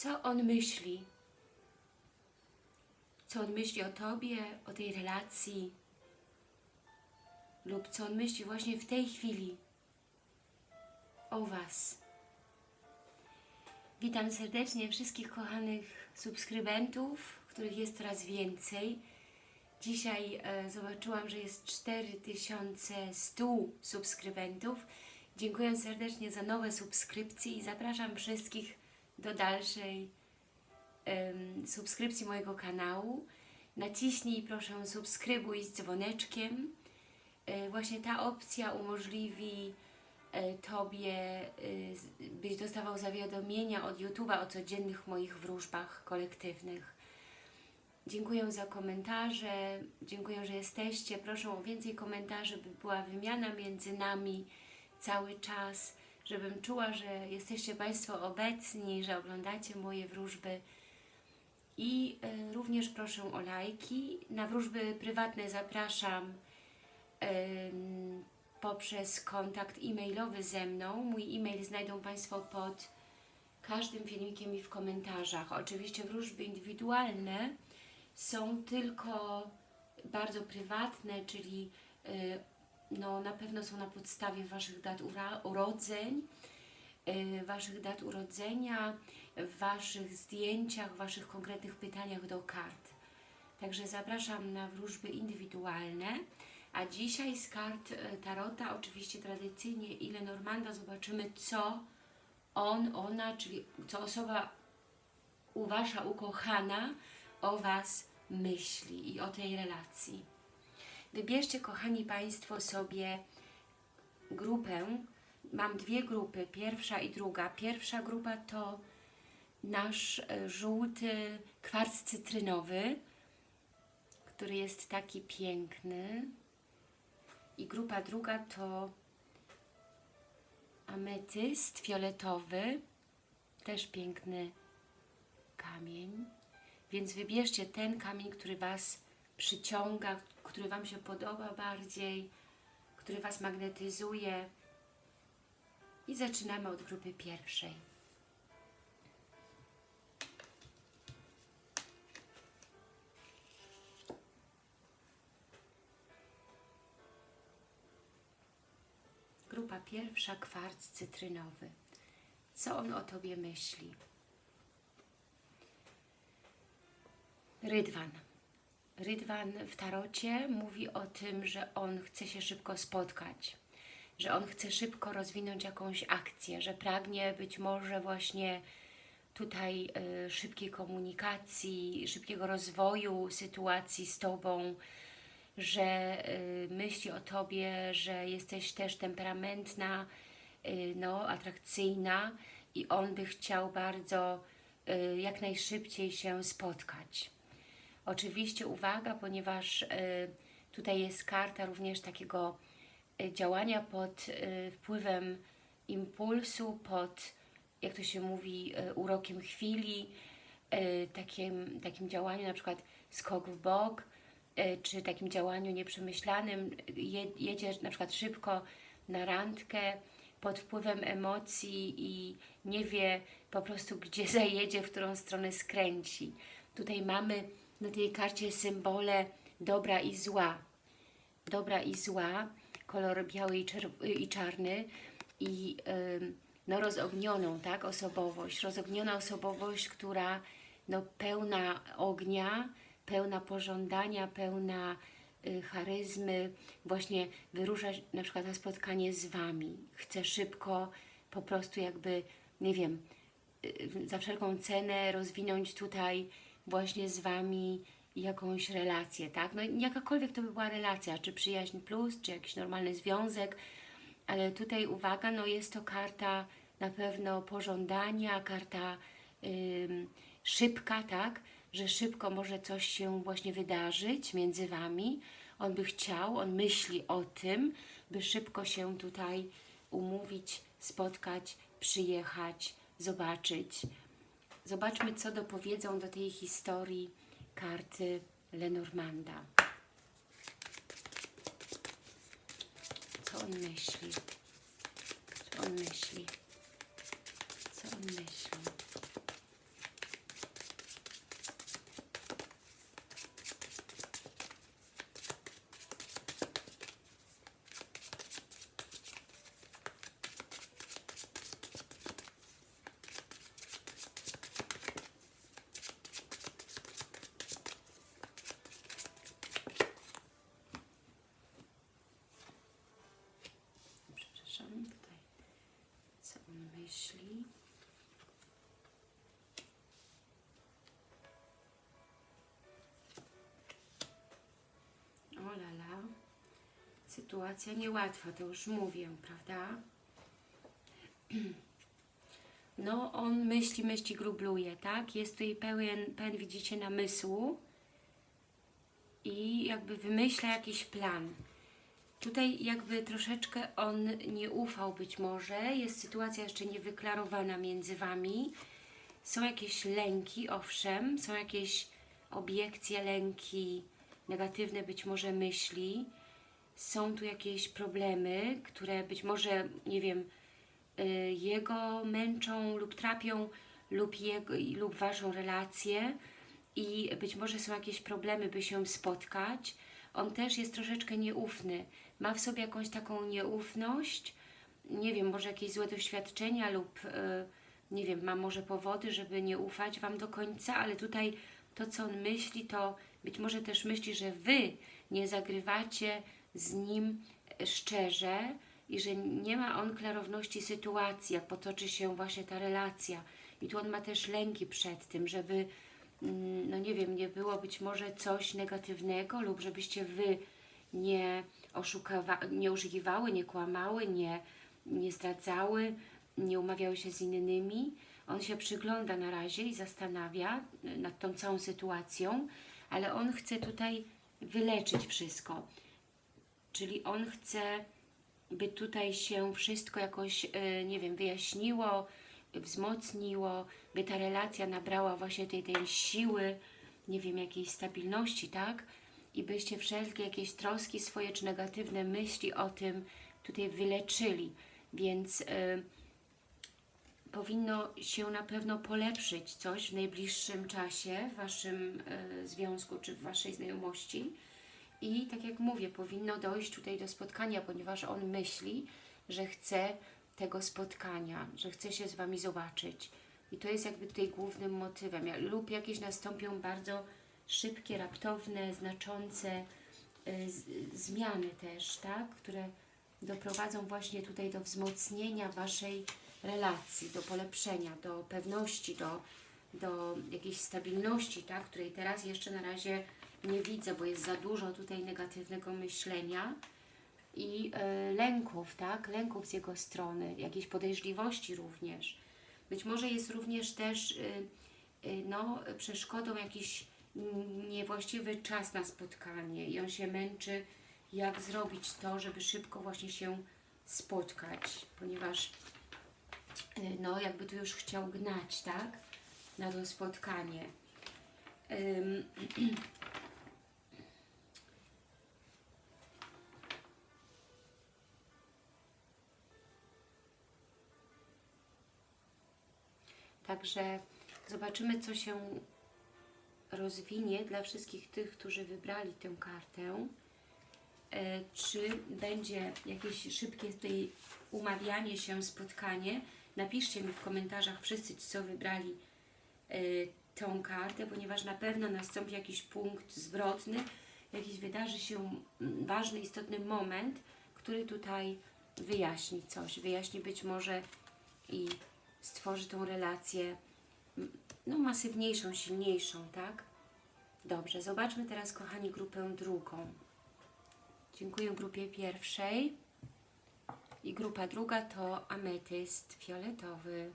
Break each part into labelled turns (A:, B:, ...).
A: co on myśli. Co on myśli o Tobie, o tej relacji lub co on myśli właśnie w tej chwili o Was. Witam serdecznie wszystkich kochanych subskrybentów, których jest coraz więcej. Dzisiaj e, zobaczyłam, że jest 4100 subskrybentów. Dziękuję serdecznie za nowe subskrypcje i zapraszam wszystkich do dalszej em, subskrypcji mojego kanału. Naciśnij proszę subskrybuj z dzwoneczkiem. E, właśnie ta opcja umożliwi e, Tobie, e, byś dostawał zawiadomienia od YouTube'a o codziennych moich wróżbach kolektywnych. Dziękuję za komentarze, dziękuję, że jesteście. Proszę o więcej komentarzy, by była wymiana między nami cały czas, żebym czuła, że jesteście Państwo obecni, że oglądacie moje wróżby. I e, również proszę o lajki. Na wróżby prywatne zapraszam poprzez kontakt e-mailowy ze mną. Mój e-mail znajdą Państwo pod każdym filmikiem i w komentarzach. Oczywiście wróżby indywidualne są tylko bardzo prywatne, czyli y, no, na pewno są na podstawie Waszych dat urodzeń, y, Waszych dat urodzenia, w Waszych zdjęciach, Waszych konkretnych pytaniach do kart. Także zapraszam na wróżby indywidualne. A dzisiaj z kart e, Tarota, oczywiście tradycyjnie i Lenormanda, zobaczymy co on, ona, czyli co osoba u ukochana o Was myśli i o tej relacji. Wybierzcie, kochani Państwo, sobie grupę. Mam dwie grupy, pierwsza i druga. Pierwsza grupa to nasz e, żółty kwarc cytrynowy, który jest taki piękny. I grupa druga to ametyst fioletowy, też piękny kamień. Więc wybierzcie ten kamień, który Was przyciąga, który Wam się podoba bardziej, który Was magnetyzuje. I zaczynamy od grupy pierwszej. Grupa pierwsza, kwarc cytrynowy. Co on o Tobie myśli? Rydwan. Rydwan w tarocie mówi o tym, że on chce się szybko spotkać, że on chce szybko rozwinąć jakąś akcję, że pragnie być może właśnie tutaj y, szybkiej komunikacji, szybkiego rozwoju sytuacji z Tobą, że y, myśli o Tobie, że jesteś też temperamentna, y, no, atrakcyjna i on by chciał bardzo jak najszybciej się spotkać. Oczywiście uwaga, ponieważ y, tutaj jest karta również takiego y, działania pod y, wpływem impulsu, pod, jak to się mówi, urokiem chwili, takim, takim działaniu na przykład skok w bok, czy takim działaniu nieprzemyślanym, je, jedzie na przykład szybko na randkę pod wpływem emocji i nie wie po prostu gdzie zajedzie, w którą stronę skręci. Tutaj mamy na tej karcie symbole dobra i zła. Dobra i zła, kolor biały i, i czarny i ym, no, rozognioną tak, osobowość. Rozogniona osobowość, która no, pełna ognia, pełna pożądania, pełna y, charyzmy, właśnie wyrusza na przykład na spotkanie z Wami. Chce szybko po prostu jakby, nie wiem, y, za wszelką cenę rozwinąć tutaj właśnie z Wami jakąś relację, tak? No jakakolwiek to by była relacja, czy przyjaźń plus, czy jakiś normalny związek, ale tutaj uwaga, no jest to karta na pewno pożądania, karta szybka, tak? Że szybko może coś się właśnie wydarzyć między Wami. On by chciał, on myśli o tym, by szybko się tutaj umówić, spotkać, przyjechać, zobaczyć. Zobaczmy, co dopowiedzą do tej historii karty Lenormanda. Co on myśli? Co on myśli? Co on myśli? Sytuacja niełatwa, to już mówię, prawda? No, on myśli, myśli, grubluje, tak? Jest tutaj pełen, pełen, widzicie, namysłu i jakby wymyśla jakiś plan. Tutaj jakby troszeczkę on nie ufał być może, jest sytuacja jeszcze niewyklarowana między Wami. Są jakieś lęki, owszem, są jakieś obiekcje, lęki, negatywne być może myśli. Są tu jakieś problemy, które być może, nie wiem, y, jego męczą lub trapią lub, jego, lub Waszą relację i być może są jakieś problemy, by się spotkać. On też jest troszeczkę nieufny. Ma w sobie jakąś taką nieufność, nie wiem, może jakieś złe doświadczenia lub y, nie wiem, ma może powody, żeby nie ufać Wam do końca, ale tutaj to, co on myśli, to być może też myśli, że Wy nie zagrywacie z nim szczerze i że nie ma on klarowności sytuacji, jak potoczy się właśnie ta relacja. I tu on ma też lęki przed tym, żeby, mm, no nie wiem, nie było być może coś negatywnego lub żebyście Wy nie, nie oszukiwały, nie kłamały, nie, nie zdradzały, nie umawiały się z innymi. On się przygląda na razie i zastanawia nad tą całą sytuacją, ale on chce tutaj wyleczyć wszystko. Czyli on chce, by tutaj się wszystko jakoś, e, nie wiem, wyjaśniło, wzmocniło, by ta relacja nabrała właśnie tej, tej siły, nie wiem, jakiejś stabilności, tak? I byście wszelkie jakieś troski swoje, czy negatywne myśli o tym tutaj wyleczyli. Więc... Yy, powinno się na pewno polepszyć coś w najbliższym czasie w Waszym e, związku czy w Waszej znajomości. I tak jak mówię, powinno dojść tutaj do spotkania, ponieważ on myśli, że chce tego spotkania, że chce się z Wami zobaczyć. I to jest jakby tutaj głównym motywem. Lub jakieś nastąpią bardzo szybkie, raptowne, znaczące y, zmiany też, tak? które doprowadzą właśnie tutaj do wzmocnienia Waszej relacji, do polepszenia, do pewności, do, do jakiejś stabilności, tak? której teraz jeszcze na razie nie widzę, bo jest za dużo tutaj negatywnego myślenia i e, lęków, tak? lęków z jego strony, jakiejś podejrzliwości również. Być może jest również też y, y, no, przeszkodą jakiś niewłaściwy czas na spotkanie i on się męczy, jak zrobić to, żeby szybko właśnie się spotkać, ponieważ Y, no jakby tu już chciał gnać, tak? Na to spotkanie. Także zobaczymy, co się rozwinie dla wszystkich tych, którzy wybrali tę kartę. E, czy będzie jakieś szybkie tutaj umawianie się, spotkanie, Napiszcie mi w komentarzach wszyscy, co wybrali y, tą kartę, ponieważ na pewno nastąpi jakiś punkt zwrotny, jakiś wydarzy się ważny, istotny moment, który tutaj wyjaśni coś, wyjaśni być może i stworzy tą relację no, masywniejszą, silniejszą, tak? Dobrze, zobaczmy teraz, kochani, grupę drugą. Dziękuję grupie pierwszej. I grupa druga to ametyst fioletowy.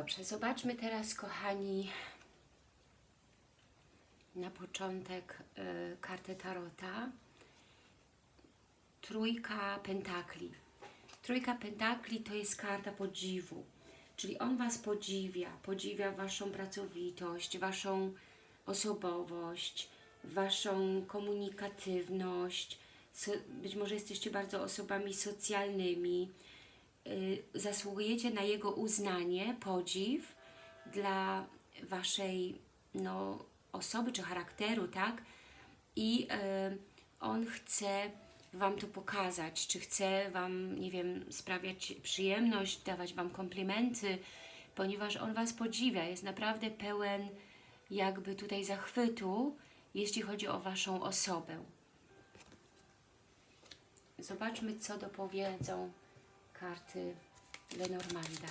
A: Dobrze, zobaczmy teraz, kochani, na początek y, kartę Tarota. Trójka Pentakli. Trójka Pentakli to jest karta podziwu. Czyli on Was podziwia, podziwia Waszą pracowitość, Waszą osobowość, Waszą komunikatywność. być może jesteście bardzo osobami socjalnymi. Y, zasługujecie na Jego uznanie, podziw dla Waszej no, osoby czy charakteru, tak? I y, On chce Wam to pokazać, czy chcę Wam, nie wiem, sprawiać przyjemność, dawać Wam komplementy, ponieważ On Was podziwia, jest naprawdę pełen jakby tutaj zachwytu, jeśli chodzi o Waszą osobę. Zobaczmy, co dopowiedzą karty Lenormanda.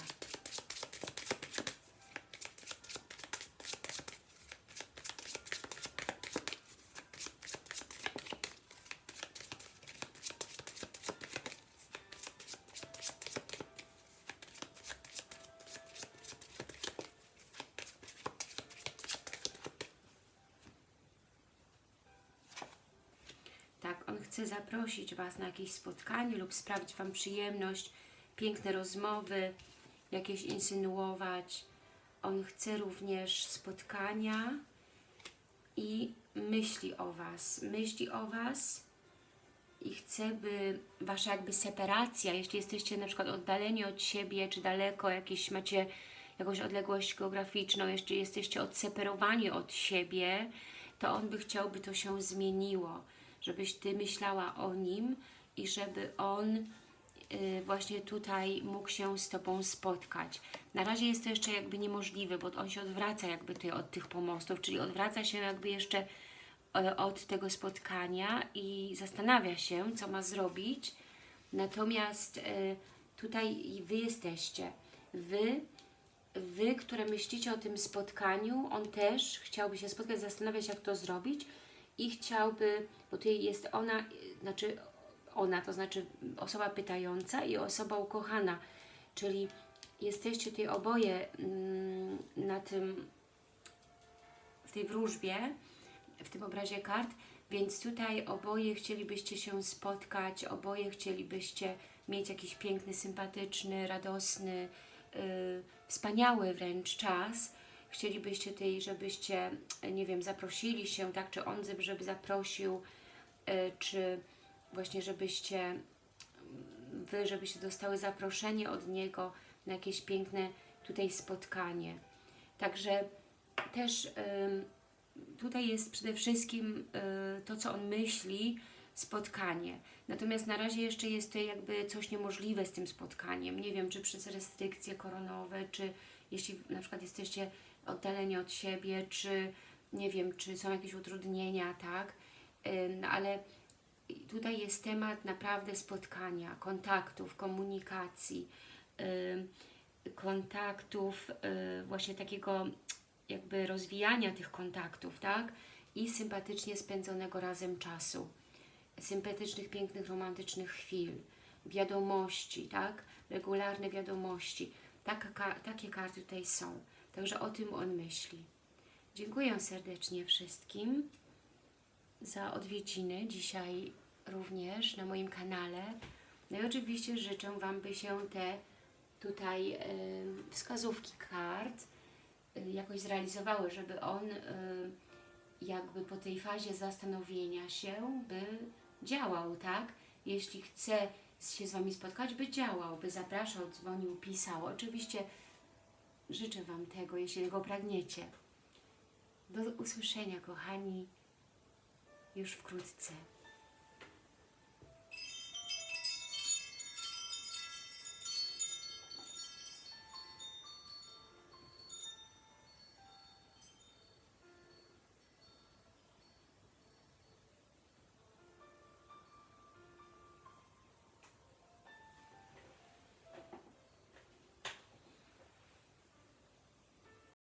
A: Tak, on chce zaprosić Was na jakieś spotkanie lub sprawić Wam przyjemność, piękne rozmowy, jakieś insynuować. On chce również spotkania i myśli o Was. Myśli o Was i chce, by Wasza jakby separacja, jeśli jesteście na przykład oddaleni od siebie, czy daleko, jakieś macie jakąś odległość geograficzną, jeśli jesteście odseparowani od siebie, to On by chciał, by to się zmieniło, żebyś Ty myślała o Nim i żeby On właśnie tutaj mógł się z Tobą spotkać. Na razie jest to jeszcze jakby niemożliwe, bo On się odwraca jakby ty od tych pomostów, czyli odwraca się jakby jeszcze e, od tego spotkania i zastanawia się, co ma zrobić. Natomiast e, tutaj Wy jesteście. Wy, Wy, które myślicie o tym spotkaniu, On też chciałby się spotkać, zastanawiać, jak to zrobić i chciałby, bo tutaj jest ona, y, znaczy ona, to znaczy osoba pytająca i osoba ukochana, czyli jesteście tutaj oboje mm, na tym, w tej wróżbie, w tym obrazie kart, więc tutaj oboje chcielibyście się spotkać, oboje chcielibyście mieć jakiś piękny, sympatyczny, radosny, yy, wspaniały wręcz czas. Chcielibyście tutaj, żebyście, nie wiem, zaprosili się, tak, czy on, żeby zaprosił, yy, czy właśnie żebyście Wy, żebyście dostały zaproszenie od Niego na jakieś piękne tutaj spotkanie. Także też tutaj jest przede wszystkim y, to, co On myśli, spotkanie. Natomiast na razie jeszcze jest to jakby coś niemożliwe z tym spotkaniem. Nie wiem, czy przez restrykcje koronowe, czy jeśli na przykład jesteście oddaleni od siebie, czy nie wiem, czy są jakieś utrudnienia, tak? Ym, ale tutaj jest temat naprawdę spotkania, kontaktów, komunikacji, kontaktów, y, właśnie takiego jakby rozwijania tych kontaktów, tak? I sympatycznie spędzonego razem czasu, sympatycznych, pięknych, romantycznych chwil, wiadomości, tak? Regularne wiadomości. Takie karty tutaj są. Także o tym on myśli. Dziękuję serdecznie wszystkim za odwiedziny dzisiaj również na moim kanale. No i oczywiście życzę Wam, by się te tutaj wskazówki kart y, jakoś zrealizowały, żeby on y, jakby po tej fazie zastanowienia się, by działał, tak? Jeśli chce się z Wami spotkać, by działał, by zapraszał, dzwonił, pisał. Oczywiście życzę Wam tego, jeśli go pragniecie. Do usłyszenia, kochani, już wkrótce.